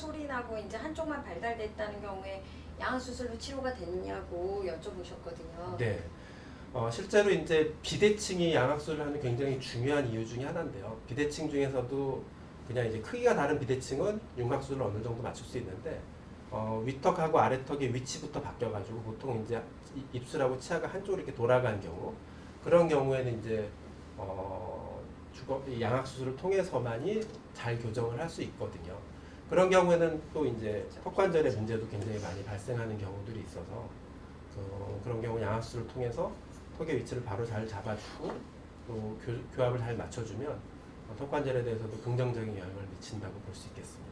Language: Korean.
소리 나고 이제 한쪽만 발달됐다는 경우에 양악 수술로 치료가 됐냐고 여쭤보셨거든요. 네. 어, 실제로 이제 비대칭이 양악술을 하는 굉장히 중요한 이유 중에 하나인데요. 비대칭 중에서도 그냥 이제 크기가 다른 비대칭은 윤곽술을 어느 정도 맞출 수 있는데 어, 위턱하고 아래턱의 위치부터 바뀌어가지고 보통 이제 이- 입술하고 치아가 한쪽으로 이렇게 돌아간 경우 그런 경우에는 이제 어, 주거 이 양악 수술을 통해서만이 잘 교정을 할 수 있거든요. 그런 경우에는 또 이제 턱관절의 문제도 굉장히 많이 발생하는 경우들이 있어서 그, 그런 경우 양압수를 통해서 턱의 위치를 바로 잘 잡아주고 또 교, 교합을 잘 맞춰주면 어, 턱관절에 대해서도 긍정적인 영향을 미친다고 볼 수 있겠습니다.